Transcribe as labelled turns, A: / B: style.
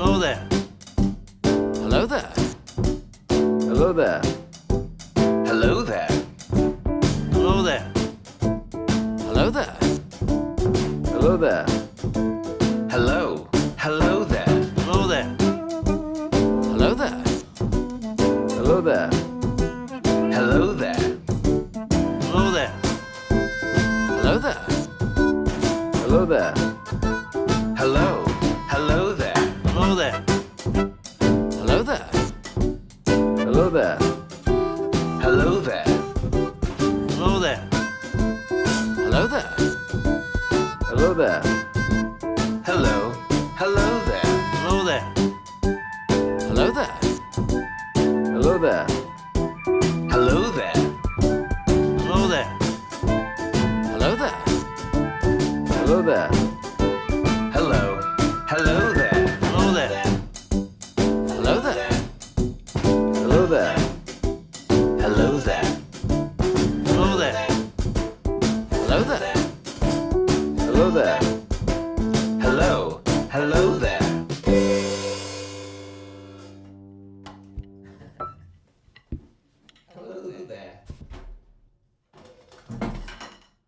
A: Hello there.
B: Hello there.
C: Hello there.
D: Hello there.
A: Hello there.
B: Hello there.
C: Hello there.
D: Hello. Hello there.
A: Hello there.
B: Hello there.
C: Hello there.
D: Hello there.
A: Hello there.
B: Hello there.
C: Hello there.
D: Hello there.
A: Hello there.
B: Hello there.
C: Hello there.
D: Hello there.
A: Hello there.
B: Hello.
C: Hello there.
D: Hello there.
A: Hello there.
B: Hello there.
C: Hello there.
D: Hello there.
A: Hello there.
B: Hello there.
C: There.
D: Hello there.
A: Hello there.
B: Hello there.
C: Hello there.